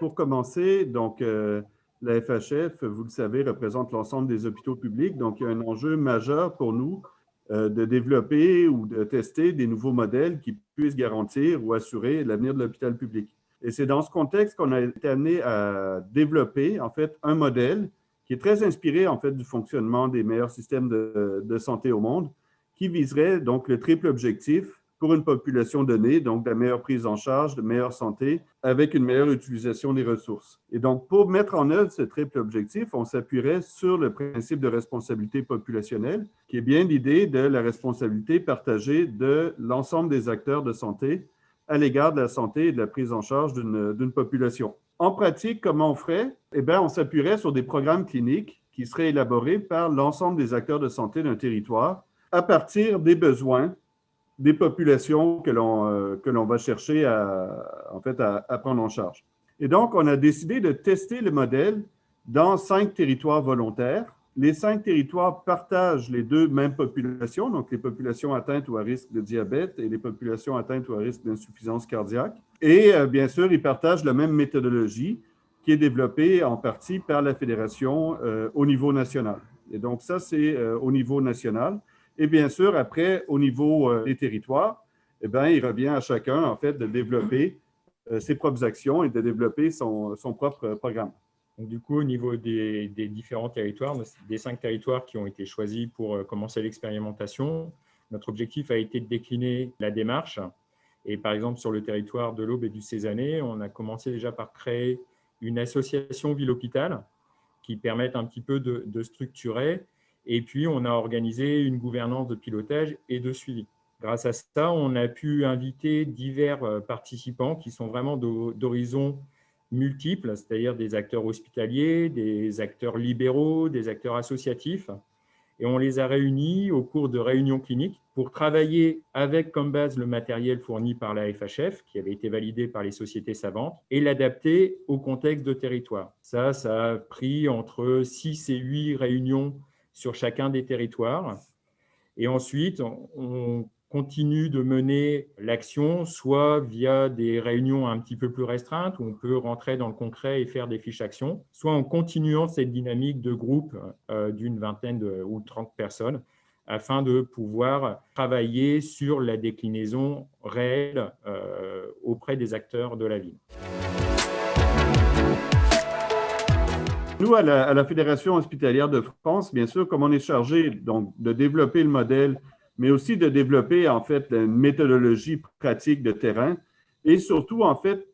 Pour commencer, donc, euh, la FHF, vous le savez, représente l'ensemble des hôpitaux publics. Donc, il y a un enjeu majeur pour nous euh, de développer ou de tester des nouveaux modèles qui puissent garantir ou assurer l'avenir de l'hôpital public. Et c'est dans ce contexte qu'on a été amené à développer, en fait, un modèle qui est très inspiré, en fait, du fonctionnement des meilleurs systèmes de, de santé au monde, qui viserait donc le triple objectif pour une population donnée, donc de la meilleure prise en charge, de meilleure santé, avec une meilleure utilisation des ressources. Et donc, pour mettre en œuvre ce triple objectif, on s'appuierait sur le principe de responsabilité populationnelle, qui est bien l'idée de la responsabilité partagée de l'ensemble des acteurs de santé à l'égard de la santé et de la prise en charge d'une population. En pratique, comment on ferait? Eh bien, on s'appuierait sur des programmes cliniques qui seraient élaborés par l'ensemble des acteurs de santé d'un territoire à partir des besoins des populations que l'on euh, que l'on va chercher à, en fait, à, prendre en charge. Et donc, on a décidé de tester le modèle dans cinq territoires volontaires. Les cinq territoires partagent les deux mêmes populations, donc les populations atteintes ou à risque de diabète et les populations atteintes ou à risque d'insuffisance cardiaque. Et euh, bien sûr, ils partagent la même méthodologie qui est développée en partie par la fédération euh, au niveau national. Et donc, ça, c'est au niveau national. Et bien sûr, après, au niveau euh, des territoires, eh bien, il revient à chacun, en fait, de développer euh, ses propres actions et de développer son, propre programme. Donc, du coup, au niveau des, différents territoires, des cinq territoires qui ont été choisis pour euh, commencer l'expérimentation, notre objectif a été de décliner la démarche. Et par exemple, sur le territoire de l'Aube et du Cézanne, on a commencé déjà par créer une association ville-hôpital qui permette un petit peu de structurer et puis, on a organisé une gouvernance de pilotage et de suivi. Grâce à ça, on a pu inviter divers euh, participants qui sont vraiment d'horizons multiples, c'est-à-dire des acteurs hospitaliers, des acteurs libéraux, des acteurs associatifs. Et on les a réunis au cours de réunions cliniques pour travailler avec comme base le matériel fourni par la FHF, qui avait été validé par les sociétés savantes, et l'adapter au contexte de territoire. Ça, ça a pris entre 6 et 8 réunions sur chacun des territoires. Et ensuite, on continue de mener l'action, soit via des réunions un petit peu plus restreintes, où on peut rentrer dans le concret et faire des fiches actions, soit en continuant cette dynamique de groupe euh, d'une vingtaine ou trente personnes, afin de pouvoir travailler sur la déclinaison réelle euh, auprès des acteurs de la ville. Nous, à la, Fédération hospitalière de France, bien sûr, comme on est chargé donc, de développer le modèle, mais aussi de développer en fait une méthodologie pratique de terrain et surtout en fait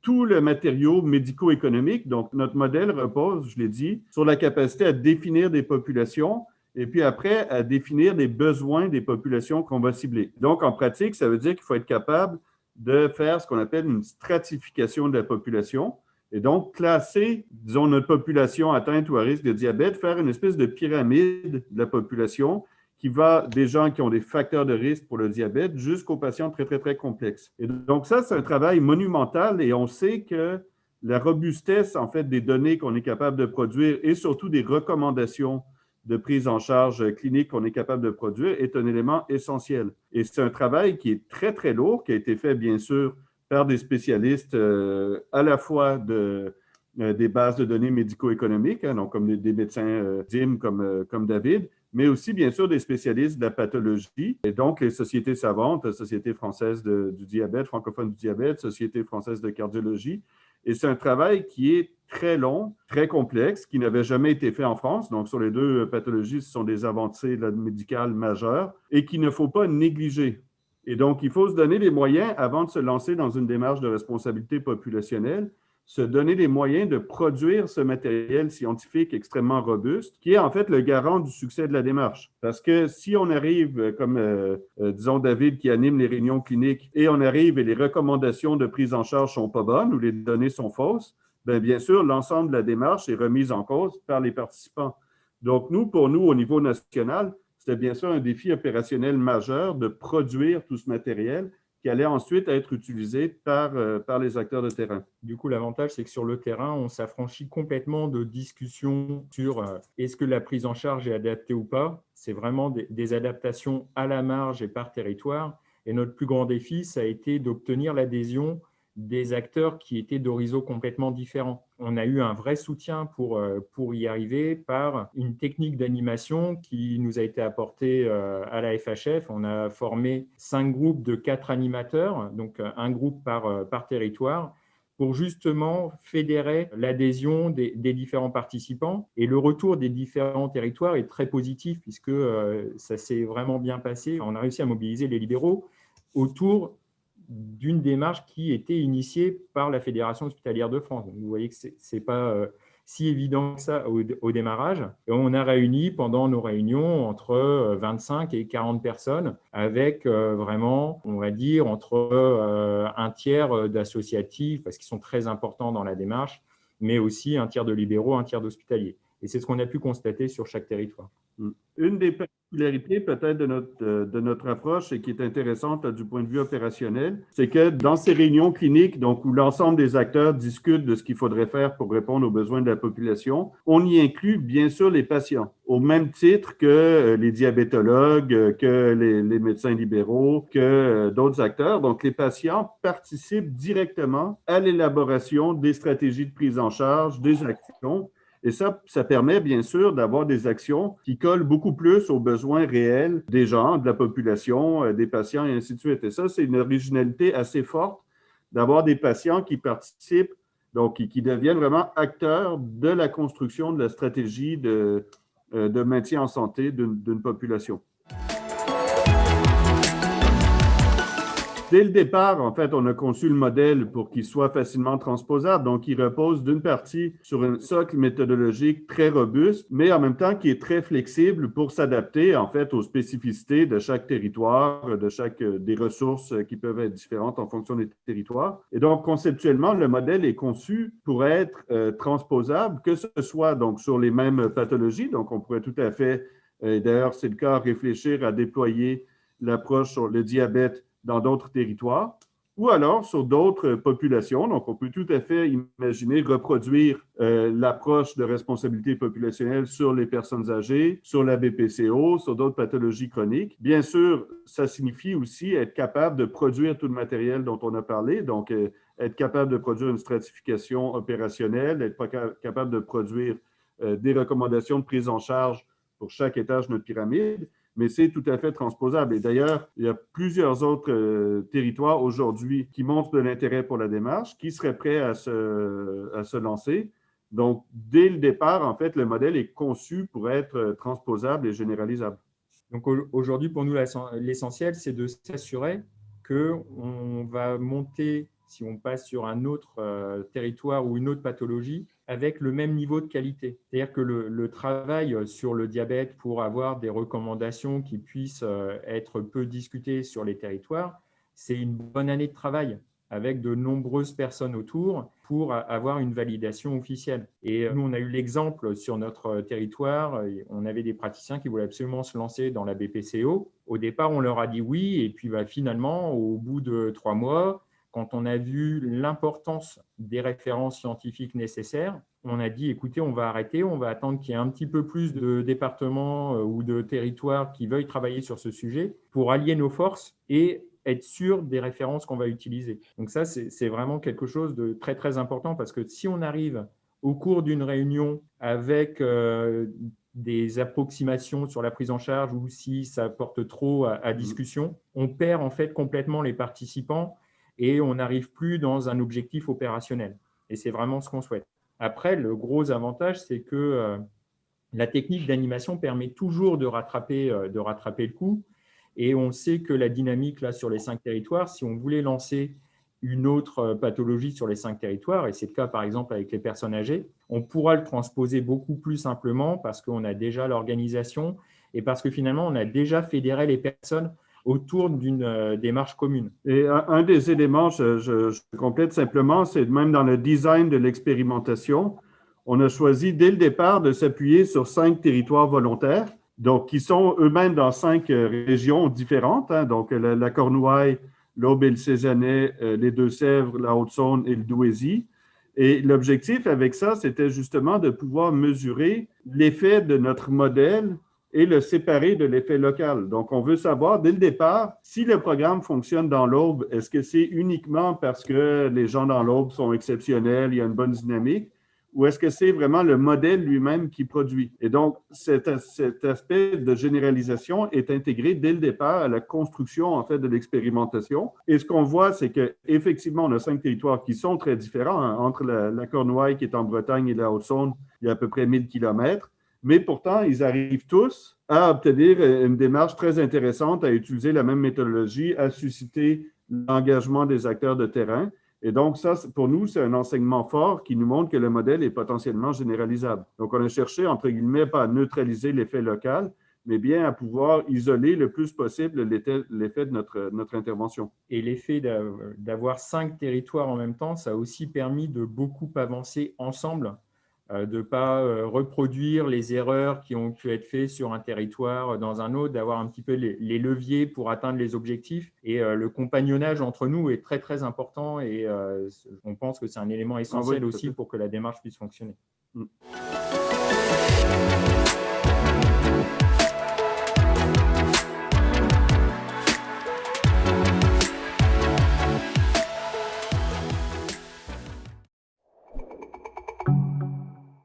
tout le matériau médico-économique. Donc, notre modèle repose, je l'ai dit, sur la capacité à définir des populations et puis après à définir des besoins des populations qu'on va cibler. Donc, en pratique, ça veut dire qu'il faut être capable de faire ce qu'on appelle une stratification de la population. Et donc, classer, disons, notre population atteinte ou à risque de diabète, faire une espèce de pyramide de la population qui va des gens qui ont des facteurs de risque pour le diabète jusqu'aux patients très, très, très complexes. Et donc, ça, c'est un travail monumental et on sait que la robustesse, en fait, des données qu'on est capable de produire et surtout des recommandations de prise en charge clinique qu'on est capable de produire est un élément essentiel. Et c'est un travail qui est très, très lourd, qui a été fait, bien sûr, par des spécialistes euh, à la fois de, euh, des bases de données médico-économiques, hein, comme des, médecins euh, DIM comme, comme David, mais aussi bien sûr des spécialistes de la pathologie, et donc les sociétés savantes, Société française du diabète, francophone du diabète, Société française de cardiologie. Et c'est un travail qui est très long, très complexe, qui n'avait jamais été fait en France. Donc, sur les deux pathologies, ce sont des avancées médicales majeures et qu'il ne faut pas négliger. Et donc, il faut se donner les moyens, avant de se lancer dans une démarche de responsabilité populationnelle, se donner les moyens de produire ce matériel scientifique extrêmement robuste, qui est en fait le garant du succès de la démarche. Parce que si on arrive, euh, comme euh, euh, disons David qui anime les réunions cliniques, et on arrive et les recommandations de prise en charge sont pas bonnes ou les données sont fausses, bien, bien sûr, l'ensemble de la démarche est remise en cause par les participants. Donc, nous, pour nous, au niveau national, c'était bien sûr un défi opérationnel majeur de produire tout ce matériel qui allait ensuite être utilisé par, euh, par les acteurs de terrain. Du coup, l'avantage, c'est que sur le terrain, on s'affranchit complètement de discussions sur euh, est-ce que la prise en charge est adaptée ou pas. C'est vraiment des, adaptations à la marge et par territoire. Et notre plus grand défi, ça a été d'obtenir l'adhésion des acteurs qui étaient d'horizons complètement différents. On a eu un vrai soutien pour, euh, pour y arriver par une technique d'animation qui nous a été apportée euh, à la FHF. On a formé cinq groupes de quatre animateurs, donc euh, un groupe par, par territoire, pour justement fédérer l'adhésion des, différents participants. Et le retour des différents territoires est très positif puisque ça s'est vraiment bien passé. On a réussi à mobiliser les libéraux autour d'une démarche qui était initiée par la Fédération hospitalière de France. vous voyez que ce n'est pas euh, si évident que ça au, démarrage. Et on a réuni pendant nos réunions entre 25 euh, et 40 personnes avec euh, vraiment, on va dire, entre un tiers d'associatifs, parce qu'ils sont très importants dans la démarche, mais aussi un tiers de libéraux, un tiers d'hospitaliers. Et c'est ce qu'on a pu constater sur chaque territoire. Une des particularité peut-être de notre, de notre approche et qui est intéressante du point de vue opérationnel, c'est que dans ces réunions cliniques, donc où l'ensemble des acteurs discutent de ce qu'il faudrait faire pour répondre aux besoins de la population, on y inclut bien sûr les patients, au même titre que euh, les diabétologues, euh, que les, les médecins libéraux, que euh, d'autres acteurs. Donc les patients participent directement à l'élaboration des stratégies de prise en charge, des actions et ça, ça permet bien sûr d'avoir des actions qui collent beaucoup plus aux besoins réels des gens, de la population, euh, des patients et ainsi de suite. Et ça, c'est une originalité assez forte d'avoir des patients qui participent, donc qui, deviennent vraiment acteurs de la construction de la stratégie de, euh, de maintien en santé d'une population. Dès le départ, en fait, on a conçu le modèle pour qu'il soit facilement transposable. Donc, il repose d'une partie sur un socle méthodologique très robuste, mais en même temps qui est très flexible pour s'adapter, en fait, aux spécificités de chaque territoire, de chaque euh, des ressources qui peuvent être différentes en fonction des territoires. Et donc, conceptuellement, le modèle est conçu pour être euh, transposable, que ce soit donc sur les mêmes pathologies. Donc, on pourrait tout à fait, euh, d'ailleurs, c'est le cas, réfléchir à déployer l'approche sur le diabète dans d'autres territoires ou alors sur d'autres populations. Donc, on peut tout à fait imaginer reproduire euh, l'approche de responsabilité populationnelle sur les personnes âgées, sur la BPCO, sur d'autres pathologies chroniques. Bien sûr, ça signifie aussi être capable de produire tout le matériel dont on a parlé, donc euh, être capable de produire une stratification opérationnelle, être capable de produire euh, des recommandations de prise en charge pour chaque étage de notre pyramide mais c'est tout à fait transposable. Et d'ailleurs, il y a plusieurs autres euh, territoires aujourd'hui qui montrent de l'intérêt pour la démarche, qui seraient prêts à se, à se lancer. Donc, dès le départ, en fait, le modèle est conçu pour être euh, transposable et généralisable. Donc, aujourd'hui, pour nous, l'essentiel, c'est de s'assurer qu'on va monter, si on passe sur un autre euh, territoire ou une autre pathologie, avec le même niveau de qualité. C'est-à-dire que le, travail sur le diabète pour avoir des recommandations qui puissent euh, être peu discutées sur les territoires, c'est une bonne année de travail avec de nombreuses personnes autour pour avoir une validation officielle. Et nous, on a eu l'exemple sur notre territoire, on avait des praticiens qui voulaient absolument se lancer dans la BPCO. Au départ, on leur a dit oui, et puis bah, finalement, au bout de trois mois, quand on a vu l'importance des références scientifiques nécessaires, on a dit, écoutez, on va arrêter, on va attendre qu'il y ait un petit peu plus de départements euh, ou de territoires qui veuillent travailler sur ce sujet pour allier nos forces et être sûr des références qu'on va utiliser. Donc ça, c'est vraiment quelque chose de très, très important parce que si on arrive au cours d'une réunion avec euh, des approximations sur la prise en charge ou si ça porte trop à, discussion, on perd en fait complètement les participants et on n'arrive plus dans un objectif opérationnel. Et c'est vraiment ce qu'on souhaite. Après, le gros avantage, c'est que euh, la technique d'animation permet toujours de rattraper, euh, de rattraper le coup. Et on sait que la dynamique là, sur les cinq territoires, si on voulait lancer une autre euh, pathologie sur les cinq territoires, et c'est le cas par exemple avec les personnes âgées, on pourra le transposer beaucoup plus simplement parce qu'on a déjà l'organisation et parce que finalement, on a déjà fédéré les personnes autour d'une euh, démarche commune. Et un, des éléments, je, complète simplement, c'est même dans le design de l'expérimentation, on a choisi dès le départ de s'appuyer sur cinq territoires volontaires donc qui sont eux-mêmes dans cinq régions différentes, hein. donc la, Cornouaille, l'Aube et le Cézanais, les Deux-Sèvres, la Haute-Saône et le Douaisis. Et l'objectif avec ça, c'était justement de pouvoir mesurer l'effet de notre modèle et le séparer de l'effet local. Donc, on veut savoir dès le départ si le programme fonctionne dans l'Aube, est-ce que c'est uniquement parce que les gens dans l'Aube sont exceptionnels, il y a une bonne dynamique, ou est-ce que c'est vraiment le modèle lui-même qui produit? Et donc, cet, cet, aspect de généralisation est intégré dès le départ à la construction, en fait, de l'expérimentation. Et ce qu'on voit, c'est qu'effectivement, on a cinq territoires qui sont très différents. Hein. Entre la, la, Cornouaille, qui est en Bretagne, et la Haute-Saône, il y a à peu près 1000 kilomètres. Mais pourtant, ils arrivent tous à obtenir une démarche très intéressante, à utiliser la même méthodologie, à susciter l'engagement des acteurs de terrain. Et donc, ça, pour nous, c'est un enseignement fort qui nous montre que le modèle est potentiellement généralisable. Donc, on a cherché, entre guillemets, pas à neutraliser l'effet local, mais bien à pouvoir isoler le plus possible l'effet de notre, notre intervention. Et l'effet d'avoir cinq territoires en même temps, ça a aussi permis de beaucoup avancer ensemble de ne pas euh, reproduire les erreurs qui ont pu être faites sur un territoire euh, dans un autre, d'avoir un petit peu les, leviers pour atteindre les objectifs. Et le compagnonnage entre nous est très, très important et on pense que c'est un élément ah essentiel aussi pour que la démarche puisse fonctionner. Mm.